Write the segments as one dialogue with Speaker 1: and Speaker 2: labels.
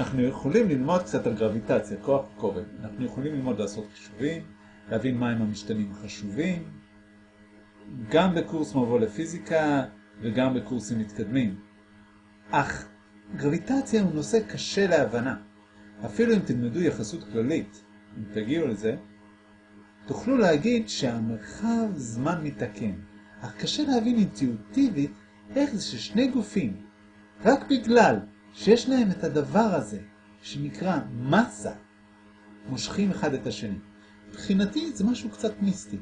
Speaker 1: אנחנו יכולים ללמוד קצת על גרביטציה, כוח כובד. אנחנו יכולים ללמוד לעשות חישובים, להבין מהם המשתנים החשובים, גם בקורס מבוא לפיזיקה וגם בקורסים מתקדמים. אך גרביטציה הוא נושא קשה להבנה. אפילו אם תלמדו יחסות כללית, אם תגיעו לזה, תוכלו להגיד שהמרחב זמן מתקן, אך קשה להבין אינטואיטיבית איך זה ששני גופים, רק בגלל שיש להם את הדבר הזה, שנקרא מסה, מושכים אחד את השני. מבחינתי זה משהו קצת מיסטי.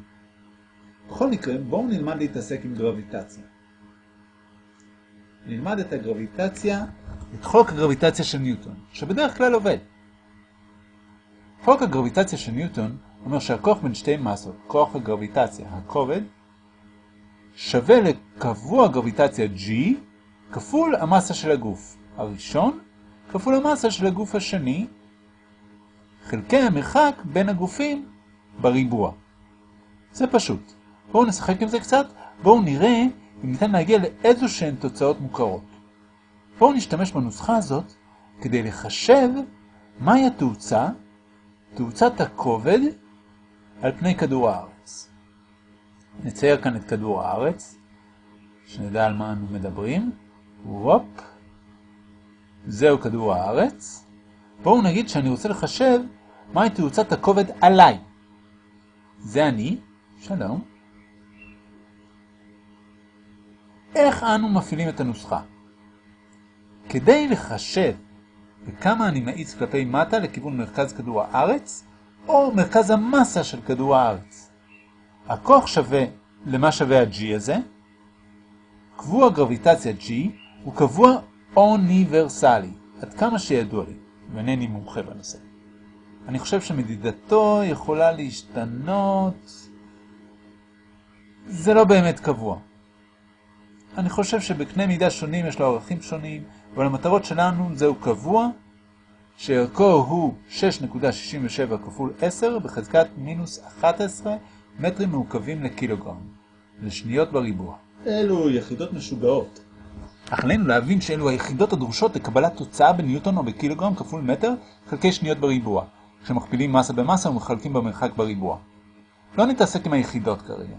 Speaker 1: בכל מקרה, בואו נלמד להתעסק עם גרביטציה. נלמד את הגרביטציה, את חוק הגרביטציה של ניוטון, שבדרך כלל עובד. חוק הגרביטציה של ניוטון אומר שהכוח בין שתי מסות, כוח הגרביטציה, הכובד, שווה לקבוע גרביטציה G כפול המסה של הגוף הראשון כפול המסה של הגוף השני חלקי המרחק בין הגופים בריבוע. זה פשוט. בואו נשחק עם זה קצת, בואו נראה אם ניתן להגיע לאיזו שהן תוצאות מוכרות. בואו נשתמש בנוסחה הזאת כדי לחשב מהי התאוצה, תאוצת הכובד, על פני כדור הארץ. נצייר כאן את כדור הארץ, שנדע על מה אנו מדברים. וופ. זהו כדור הארץ. בואו נגיד שאני רוצה לחשב מהי תאוצת הכובד עליי. זה אני, שלום. איך אנו מפעילים את הנוסחה? כדי לחשב בכמה אני מאיץ כלפי מטה לכיוון מרכז כדור הארץ, או מרכז המסה של כדור הארץ. הכוח שווה למה שווה ה-G הזה. קבוע גרביטציה G הוא קבוע אוניברסלי, עד כמה שידוע לי, ואינני מומחה בנושא. אני חושב שמדידתו יכולה להשתנות. זה לא באמת קבוע. אני חושב שבקנה מידה שונים יש לו ערכים שונים, אבל המטרות שלנו זהו קבוע, שערכו הוא 6.67 כפול 10 בחזקת מינוס 11 מטרים מעוקבים לקילוגרם, לשניות בריבוע. אלו יחידות משוגעות.
Speaker 2: אך עלינו להבין שאלו היחידות הדרושות לקבלת תוצאה בניוטון או בקילוגרם כפול מטר חלקי שניות בריבוע, כשמכפילים מסה במסה ומחלקים במרחק בריבוע. לא נתעסק עם היחידות כרגע.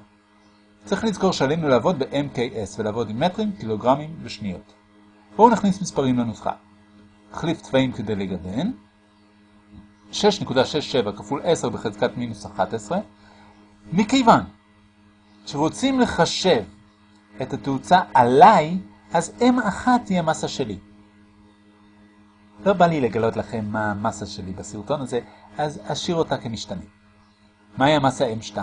Speaker 2: צריך לזכור שעלינו לעבוד ב-MKS ולעבוד עם מטרים, קילוגרמים ושניות. בואו נכניס מספרים לנוסחה. נחליף צבעים כדי לגוון. 6.67 כפול 10 בחזקת מינוס 11. מכיוון שרוצים לחשב את התאוצה עליי, אז M1 היא המסה שלי. לא בא לי לגלות לכם מה המסה שלי בסרטון הזה, אז אשאיר אותה כמשתנה. מהי המסה M2?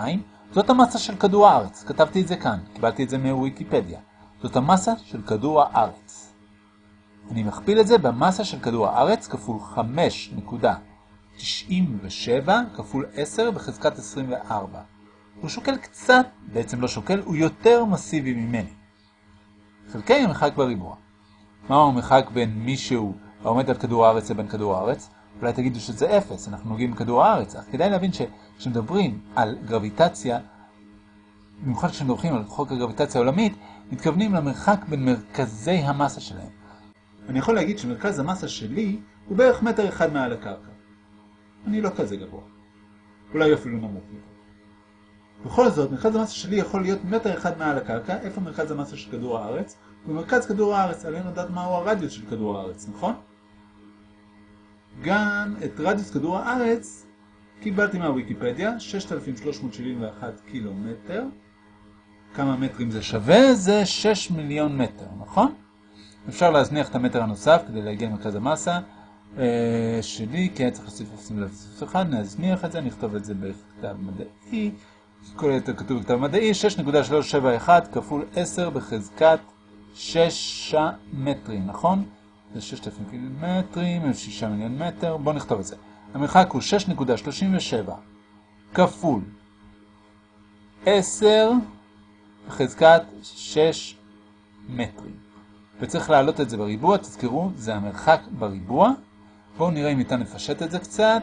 Speaker 2: זאת המסה של כדור הארץ, כתבתי את זה כאן, קיבלתי את זה מוויקיפדיה. זאת המסה של כדור הארץ. אני מכפיל את זה במסה של כדור הארץ כפול 5.97 כפול 10 בחזקת 24. הוא שוקל קצת, בעצם לא שוקל, הוא יותר מסיבי ממני. חלקי המרחק בריבוע. מהו המרחק בין מישהו העומד על כדור הארץ לבין כדור הארץ? אולי תגידו שזה אפס, אנחנו נוגעים בכדור הארץ, אך כדאי להבין שכשמדברים על גרביטציה, במיוחד כשמדברים על חוק הגרביטציה העולמית, מתכוונים למרחק בין מרכזי המסה שלהם.
Speaker 1: אני יכול להגיד שמרכז המסה שלי הוא בערך מטר אחד מעל הקרקע. אני לא כזה גבוה. אולי אפילו נמוך יותר. בכל זאת, מרכז המסה שלי יכול להיות מטר אחד מעל הקרקע, איפה מרכז המסה של כדור הארץ? במרכז כדור הארץ, עלינו לדעת מהו הרדיוס של כדור הארץ, נכון? גם את רדיוס כדור הארץ קיבלתי מהוויקיפדיה, 6,371 קילומטר. כמה מטרים זה שווה? זה 6 מיליון מטר, נכון? אפשר להזניח את המטר הנוסף כדי להגיע למרכז המסה אה, שלי, כי היה צריך להוסיף לשים לב אחד, נזניח את זה, נכתוב את זה בכתב מדעי. כל היתר כתוב בכתב מדעי, 6.371 כפול 10 בחזקת 6 מטרים, נכון? זה 6,000 קילומטרים, 6 מיליון מטר, בואו נכתוב את זה. המרחק הוא 6.37 כפול 10 בחזקת 6 מטרים. וצריך להעלות את זה בריבוע, תזכרו, זה המרחק בריבוע. בואו נראה אם ניתן לפשט את זה קצת.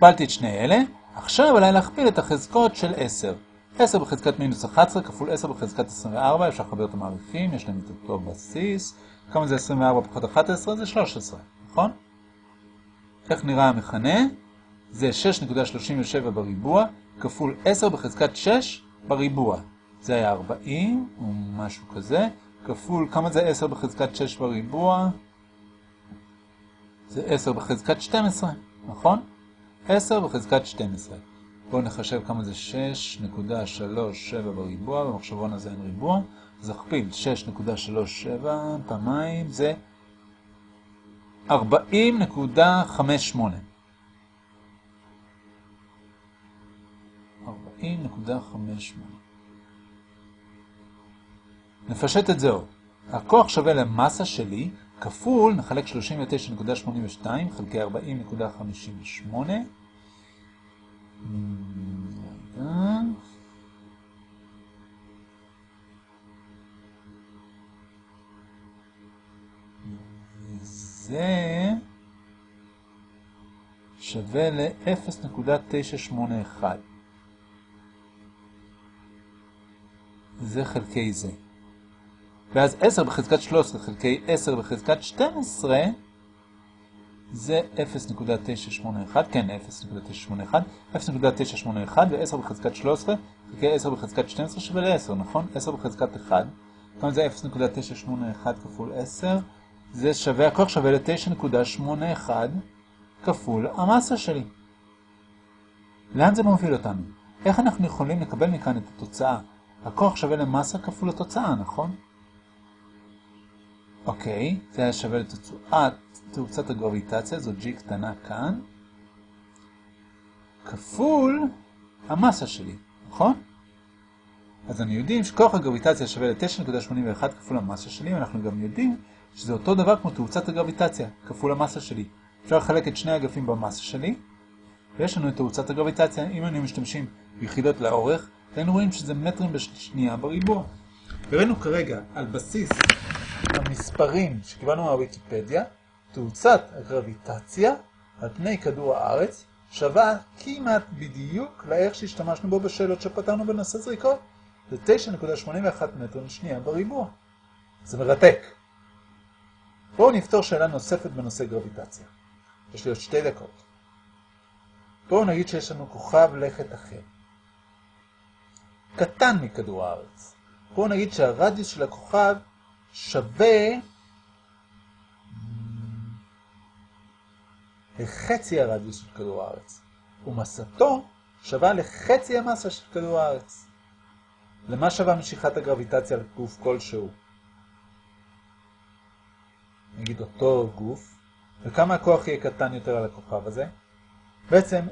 Speaker 1: הכפלתי את שני אלה, עכשיו עליי להכפיל את החזקות של 10. 10 בחזקת מינוס 11 כפול 10 בחזקת 24, אפשר לחבר את המעריכים, יש להם את אותו בסיס. כמה זה 24 פחות 11? זה 13, נכון? איך נראה המכנה? זה 6.37 בריבוע כפול 10 בחזקת 6 בריבוע. זה היה 40 או משהו כזה, כפול, כמה זה 10 בחזקת 6 בריבוע? זה 10 בחזקת 12, נכון? 10 בחזקת 12. בואו נחשב כמה זה 6.37 בריבוע, במחשבון הזה אין ריבוע, אז נכפיל 6.37 פעמיים, זה 40.58. 40.58. נפשט את זה עוד. הכוח שווה למסה שלי כפול, נחלק 39.82 חלקי 40.58. זה שווה ל-0.981. זה חלקי זה. ואז 10 בחזקת 13 חלקי 10 בחזקת 12 זה 0.981, כן, 0.981, 0.981 ו-10 בחזקת 13 חלקי 10 בחזקת 12 שווה ל-10, נכון? 10 בחזקת 1. כמה זה 0.981 כפול 10? זה שווה, הכוח שווה ל-9.81 כפול המסה שלי. לאן זה מוביל אותנו? איך אנחנו יכולים לקבל מכאן את התוצאה? הכוח שווה למסה כפול התוצאה, נכון? אוקיי, זה היה שווה לתוצאת תאוצת הגרביטציה, זו G קטנה כאן, כפול המסה שלי, נכון? אז אני יודעים שכוח הגרביטציה שווה ל-9.81 כפול המסה שלי, ואנחנו גם יודעים שזה אותו דבר כמו תאוצת הגרביטציה, כפול המסה שלי. אפשר לחלק את שני אגפים במסה שלי, ויש לנו את תאוצת הגרביטציה. אם היינו משתמשים ביחידות לאורך, היינו רואים שזה מטרים בשנייה בריבוע. וראינו כרגע על בסיס המספרים שקיבלנו מהוויקיפדיה, תאוצת הגרביטציה על פני כדור הארץ שווה כמעט בדיוק לערך שהשתמשנו בו בשאלות שפתרנו בנושא זריקות. זה 9.81 מטר לשנייה בריבוע. זה מרתק. בואו נפתור שאלה נוספת בנושא גרביטציה. יש לי עוד שתי דקות. בואו נגיד שיש לנו כוכב לכת אחר. קטן מכדור הארץ. בואו נגיד שהרדיוס של הכוכב שווה לחצי הרדיוס של כדור הארץ, ומסתו שווה לחצי המסה של כדור הארץ. למה שווה משיכת הגרביטציה על גוף כלשהו? נגיד אותו גוף, וכמה הכוח יהיה קטן יותר על הכוכב הזה? בעצם,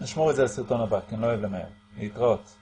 Speaker 1: נשמור את זה לסרטון הבא, כי אני לא אוהב למהר. להתראות.